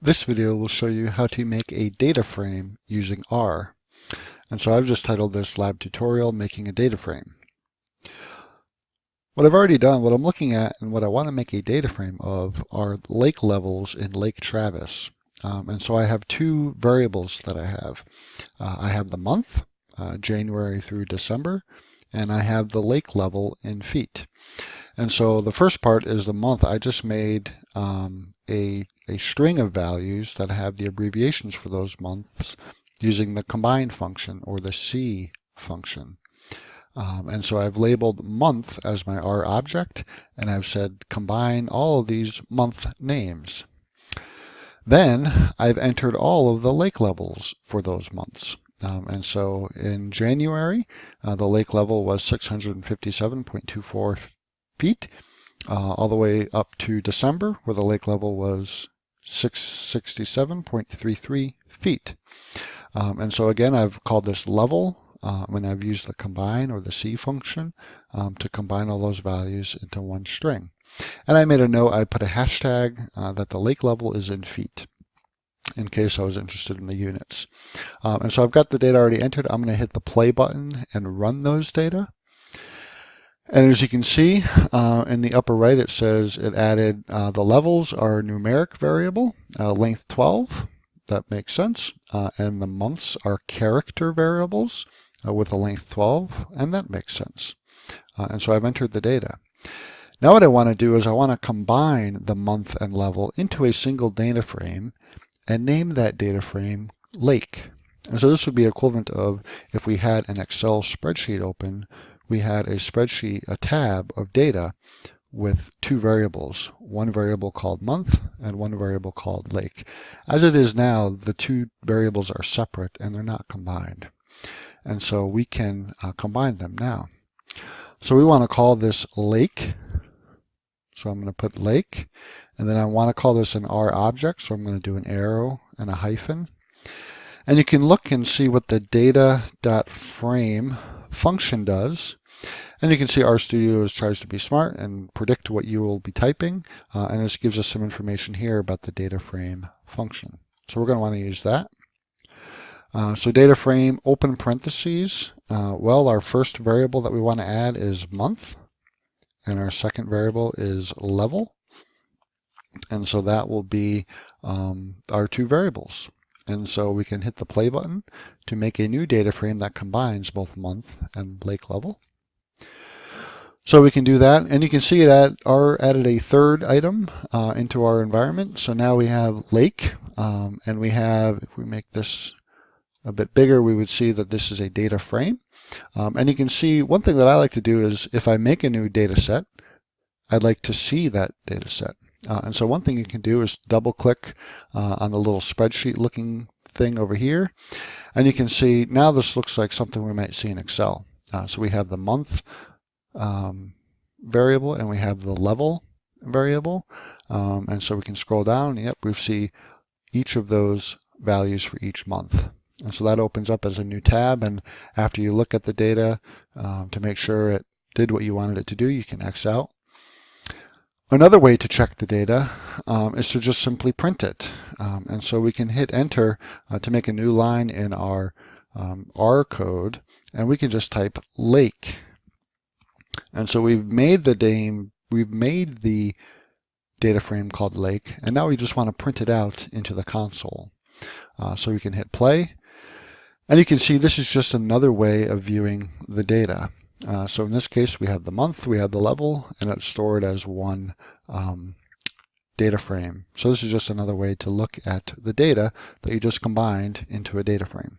This video will show you how to make a data frame using R. And so I've just titled this lab tutorial, making a data frame. What I've already done, what I'm looking at and what I want to make a data frame of are lake levels in Lake Travis. Um, and so I have two variables that I have. Uh, I have the month, uh, January through December, and I have the lake level in feet. And so the first part is the month. I just made um, a, a string of values that have the abbreviations for those months using the combine function or the C function. Um, and so I've labeled month as my R object, and I've said combine all of these month names. Then I've entered all of the lake levels for those months. Um, and so in January, uh, the lake level was 657.24 feet, uh, all the way up to December, where the lake level was 667.33 feet. Um, and so again, I've called this level uh, when I've used the combine or the C function um, to combine all those values into one string. And I made a note, I put a hashtag uh, that the lake level is in feet in case I was interested in the units. Um, and so I've got the data already entered. I'm going to hit the play button and run those data. And as you can see uh, in the upper right, it says it added uh, the levels are numeric variable, uh, length 12. That makes sense. Uh, and the months are character variables uh, with a length 12, and that makes sense. Uh, and so I've entered the data. Now what I want to do is I want to combine the month and level into a single data frame and name that data frame lake. And so this would be equivalent of if we had an Excel spreadsheet open we had a spreadsheet, a tab of data with two variables, one variable called month and one variable called lake. As it is now, the two variables are separate and they're not combined. And so we can uh, combine them now. So we want to call this lake. So I'm going to put lake, and then I want to call this an R object. So I'm going to do an arrow and a hyphen. And you can look and see what the data.frame function does. And you can see RStudio is, tries to be smart and predict what you will be typing. Uh, and this gives us some information here about the data frame function. So we're going to want to use that. Uh, so data frame open parentheses. Uh, well, our first variable that we want to add is month. And our second variable is level. And so that will be um, our two variables. And so we can hit the play button to make a new data frame that combines both month and lake level. So we can do that, and you can see that R added a third item uh, into our environment. So now we have lake, um, and we have, if we make this a bit bigger, we would see that this is a data frame. Um, and you can see one thing that I like to do is if I make a new data set, I'd like to see that data set. Uh, and so one thing you can do is double click uh, on the little spreadsheet looking thing over here. And you can see now this looks like something we might see in Excel. Uh, so we have the month um, variable and we have the level variable. Um, and so we can scroll down. Yep, we see each of those values for each month. And so that opens up as a new tab. And after you look at the data um, to make sure it did what you wanted it to do, you can X out. Another way to check the data um, is to just simply print it. Um, and so we can hit enter uh, to make a new line in our um, R code, and we can just type lake. And so we've made the name, we've made the data frame called lake, and now we just want to print it out into the console. Uh, so we can hit play, and you can see this is just another way of viewing the data. Uh, so in this case, we have the month, we have the level, and it's stored as one um, data frame. So this is just another way to look at the data that you just combined into a data frame.